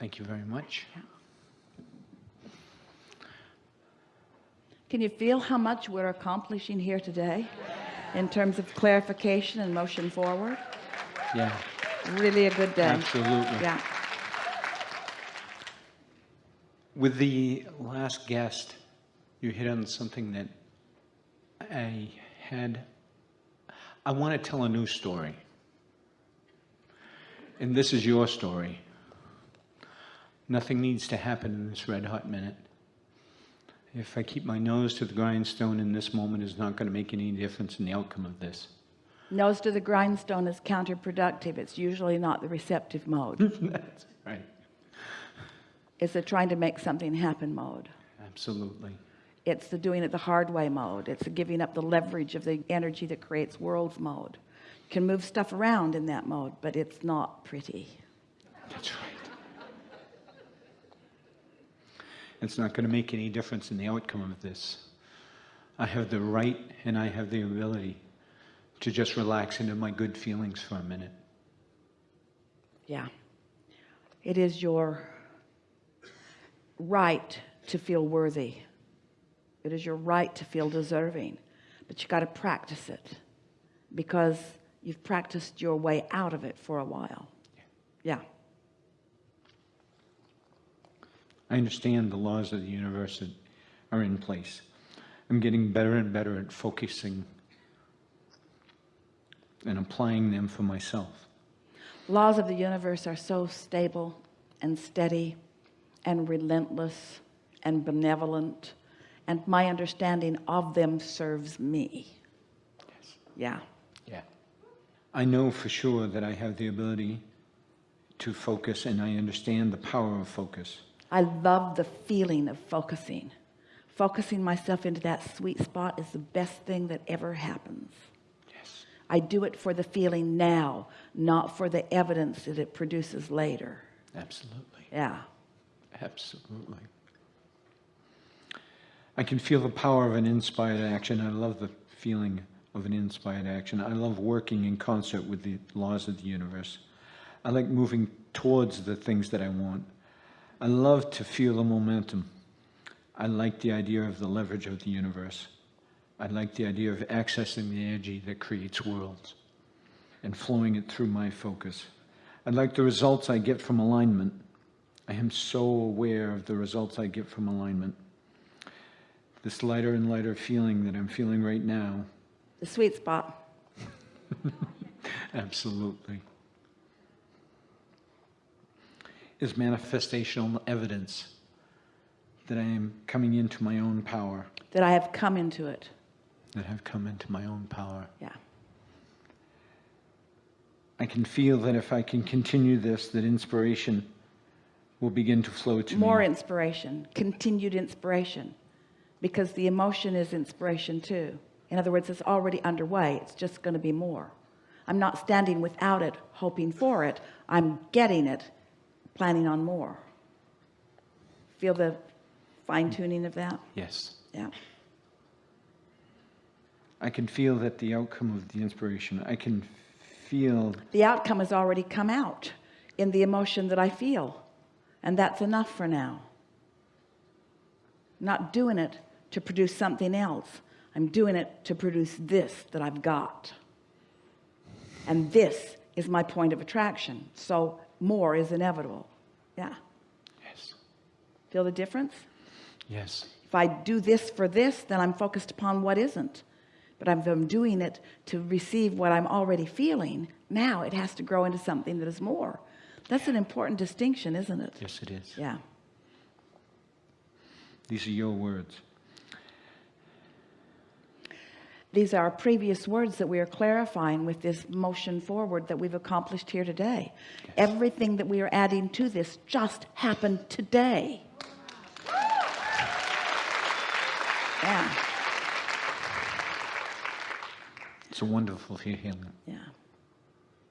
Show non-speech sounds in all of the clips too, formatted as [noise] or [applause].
Thank you very much. Can you feel how much we're accomplishing here today in terms of clarification and motion forward? Yeah, Really a good day. absolutely. Yeah. With the last guest, you hit on something that I had. I want to tell a new story. And this is your story. Nothing needs to happen in this red hot minute. If I keep my nose to the grindstone in this moment is not going to make any difference in the outcome of this. Nose to the grindstone is counterproductive. It's usually not the receptive mode. [laughs] That's right. It's the trying to make something happen mode. Absolutely. It's the doing it the hard way mode. It's the giving up the leverage of the energy that creates worlds mode. You can move stuff around in that mode, but it's not pretty. That's right. It's not going to make any difference in the outcome of this. I have the right and I have the ability to just relax into my good feelings for a minute. Yeah. It is your right to feel worthy. It is your right to feel deserving, but you got to practice it because you've practiced your way out of it for a while. Yeah. I understand the laws of the universe that are in place. I'm getting better and better at focusing and applying them for myself. Laws of the universe are so stable and steady and relentless and benevolent and my understanding of them serves me. Yes. Yeah. Yeah. I know for sure that I have the ability to focus and I understand the power of focus. I love the feeling of focusing. Focusing myself into that sweet spot is the best thing that ever happens. Yes. I do it for the feeling now, not for the evidence that it produces later. Absolutely. Yeah. Absolutely. I can feel the power of an inspired action. I love the feeling of an inspired action. I love working in concert with the laws of the universe. I like moving towards the things that I want. I love to feel the momentum. I like the idea of the leverage of the universe. I like the idea of accessing the energy that creates worlds and flowing it through my focus. I like the results I get from alignment. I am so aware of the results I get from alignment. This lighter and lighter feeling that I'm feeling right now, The sweet spot. [laughs] absolutely, is manifestational evidence that I am coming into my own power, That I have come into it. that I've come into my own power. Yeah. I can feel that if I can continue this, that inspiration will begin to flow to More me. More inspiration, continued inspiration, because the emotion is inspiration too. In other words, it's already underway. It's just going to be more. I'm not standing without it, hoping for it. I'm getting it, planning on more. Feel the fine mm. tuning of that? Yes. Yeah. I can feel that the outcome of the inspiration, I can feel The outcome has already come out in the emotion that I feel. And that's enough for now. I'm not doing it to produce something else. I'm doing it to produce this that I've got. And this is my point of attraction. So more is inevitable. Yeah. Yes. Feel the difference? Yes. If I do this for this, then I'm focused upon what isn't. But if I'm doing it to receive what I'm already feeling, now it has to grow into something that is more. That's an important distinction, isn't it? Yes, it is. Yeah. These are your words. These are previous words that we are clarifying with this motion forward that we've accomplished here today. Everything that we are adding to this just happened today. Yeah. It's a wonderful feeling. Yeah.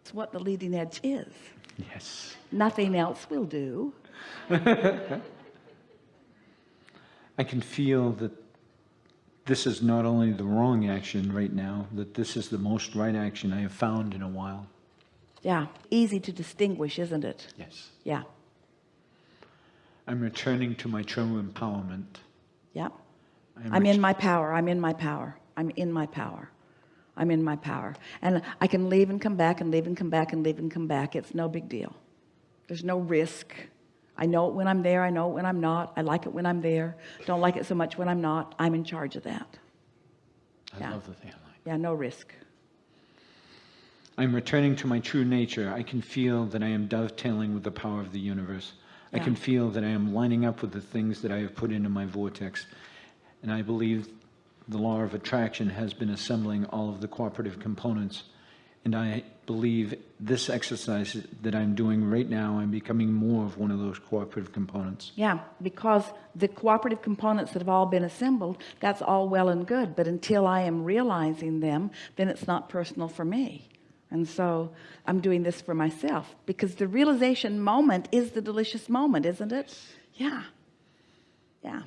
It's what the leading edge is. Yes. Nothing else will do. [laughs] I can feel that this is not only the wrong action right now, that this is the most right action I have found in a while. Yeah. Easy to distinguish, isn't it? Yes. Yeah. I'm returning to my true empowerment. Yeah. I'm I'm in my power. I'm in my power. I'm in my power. I'm in my power. And I can leave and come back and leave and come back and leave and come back. It's no big deal. There's no risk. I know it when I'm there. I know it when I'm not. I like it when I'm there. Don't like it so much when I'm not. I'm in charge of that. I yeah. love the family. Yeah, no risk. I'm returning to my true nature. I can feel that I am dovetailing with the power of the universe. I can feel that I am lining up with the things that I have put into my vortex. And I believe the law of attraction has been assembling all of the cooperative components. And I believe this exercise that I'm doing right now, I'm becoming more of one of those cooperative components. Yeah, because the cooperative components that have all been assembled, that's all well and good. But until I am realizing them, then it's not personal for me. And so I'm doing this for myself because the realization moment is the delicious moment, isn't it? Yeah. Yeah.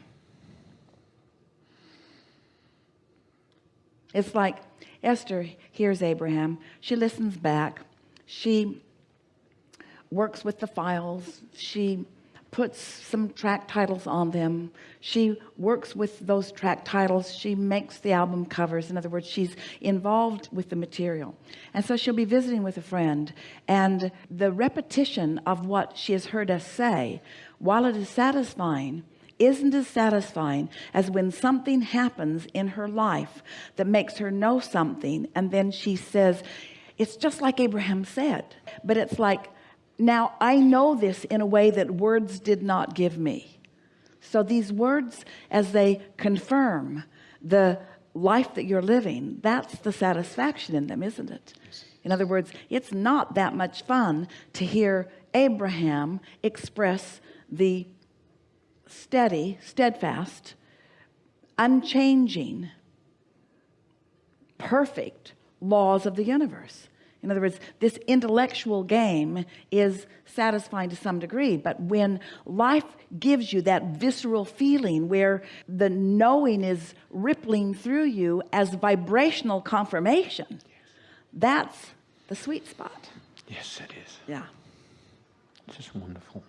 It's like Esther hears Abraham. She listens back. She works with the files. She puts some track titles on them. She works with those track titles. She makes the album covers. In other words, she's involved with the material. And so she'll be visiting with a friend. And the repetition of what she has heard us say, while it is satisfying, isn't as satisfying as when something happens in her life that makes her know something and then she says it's just like Abraham said. But it's like now I know this in a way that words did not give me. So these words as they confirm the life that you're living that's the satisfaction in them isn't it? In other words it's not that much fun to hear Abraham express the steady steadfast unchanging perfect laws of the universe in other words this intellectual game is satisfying to some degree but when life gives you that visceral feeling where the knowing is rippling through you as vibrational confirmation that's the sweet spot Yes, it is. yeah It's Just wonderful.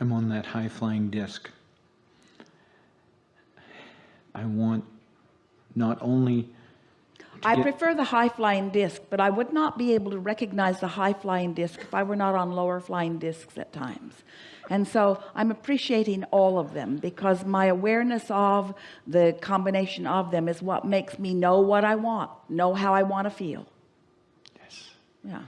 I'm on that high flying disc. I want not only I prefer the high flying disc, but I would not be able to recognize the high flying disc if I were not on lower flying discs at times. And so I'm appreciating all of them because my awareness of the combination of them is what makes me know what I want, know how I want to feel. yes, Yeah.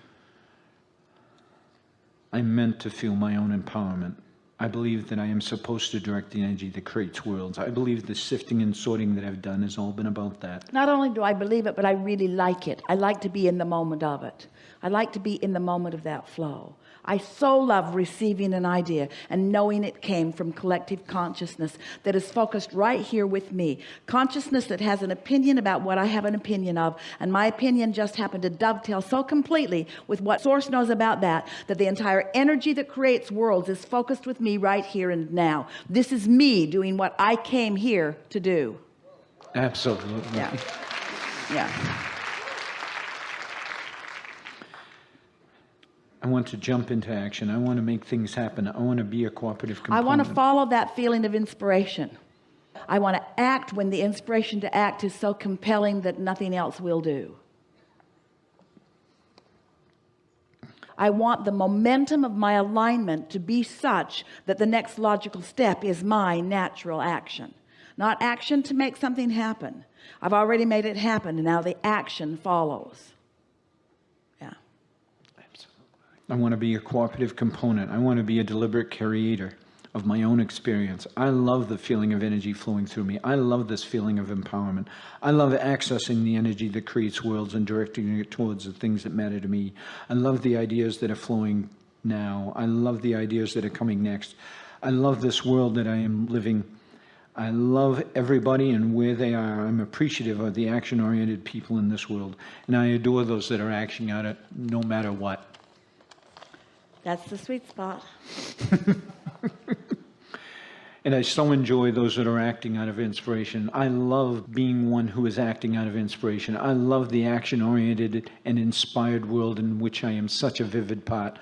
I'm meant to feel my own empowerment. I believe that I am supposed to direct the energy that creates worlds. I believe the sifting and sorting that I've done has all been about that. Not only do I believe it, but I really like it. I like to be in the moment of it. I like to be in the moment of that flow. I so love receiving an idea and knowing it came from collective consciousness that is focused right here with me. Consciousness that has an opinion about what I have an opinion of. And my opinion just happened to dovetail so completely with what source knows about that, that the entire energy that creates worlds is focused with me right here and now. This is me doing what I came here to do. Absolutely. Yeah. Yeah. I want to jump into action. I want to make things happen. I want to be a cooperative I want to follow that feeling of inspiration. I want to act when the inspiration to act is so compelling that nothing else will do. I want the momentum of my alignment to be such that the next logical step is my natural action. Not action to make something happen. I've already made it happen and now the action follows. Yeah. absolutely I want to be a cooperative component. I want to be a deliberate creator of my own experience. I love the feeling of energy flowing through me. I love this feeling of empowerment. I love accessing the energy that creates worlds and directing it towards the things that matter to me. I love the ideas that are flowing now. I love the ideas that are coming next. I love this world that I am living. I love everybody and where they are. I'm appreciative of the action-oriented people in this world. And I adore those that are acting out it no matter what. That's the sweet spot. [laughs] And I so enjoy those that are acting out of inspiration. I love being one who is acting out of inspiration. I love the action oriented and inspired world in which I am such a vivid part.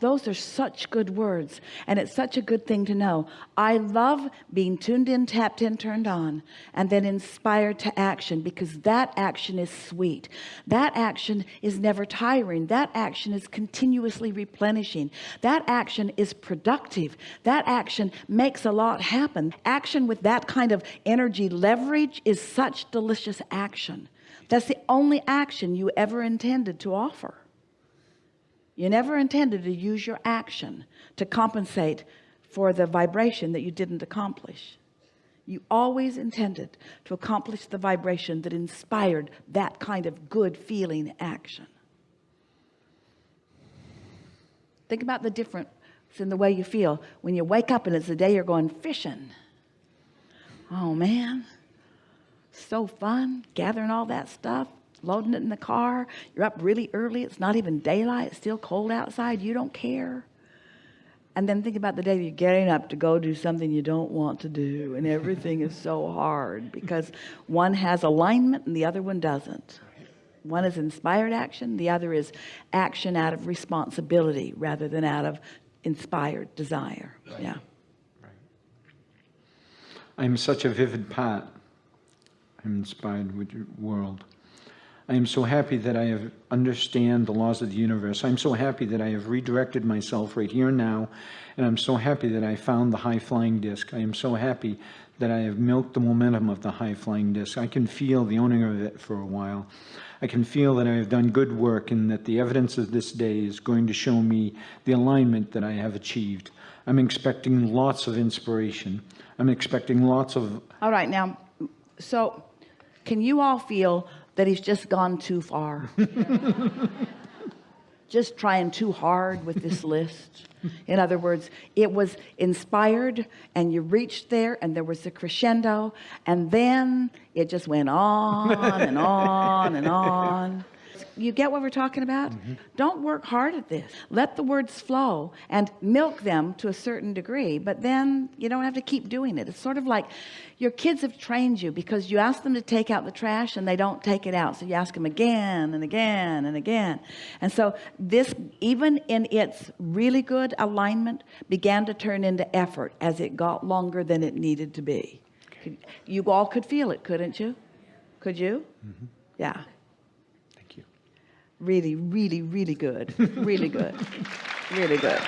Those are such good words and it's such a good thing to know. I love being tuned in tapped in turned on and then inspired to action because that action is sweet. That action is never tiring. That action is continuously replenishing. That action is productive. That action makes a lot happen. Action with that kind of energy leverage is such delicious action. That's the only action you ever intended to offer you never intended to use your action to compensate for the vibration that you didn't accomplish. You always intended to accomplish the vibration that inspired that kind of good feeling action. Think about the difference in the way you feel when you wake up and it's the day you're going fishing. Oh man. So fun gathering all that stuff loading it in the car. You're up really early. It's not even daylight. It's still cold outside. You don't care. And then think about the day you're getting up to go do something you don't want to do and everything is so hard because one has alignment and the other one doesn't. One is inspired action. The other is action out of responsibility rather than out of inspired desire. Yeah. I'm such a vivid part. I'm inspired with your world. I am so happy that I have understand the laws of the universe. I'm so happy that I have redirected myself right here and now. And I'm so happy that I found the high flying disc. I am so happy that I have milked the momentum of the high flying disc. I can feel the owning of it for a while. I can feel that I have done good work and that the evidence of this day is going to show me the alignment that I have achieved. I'm expecting lots of inspiration. I'm expecting lots of all right now so can you all feel that he's just gone too far. [laughs] Just trying too hard with this list. In other words it was inspired and you reached there and there was a crescendo and then it just went on and on and on you get what we're talking about? Mm-hmm. Don't work hard at this. Let the words flow and milk them to a certain degree but then you don't have to keep doing it. It's sort of like your kids have trained you because you ask them to take out the trash and they don't take it out. So you ask them again and again and again. And so this even in its really good alignment began to turn into effort as it got longer than it needed to be. You all could feel it couldn't you? Could you? Mm-hmm. Yeah. Thank you. Really really really good. Really good. Really good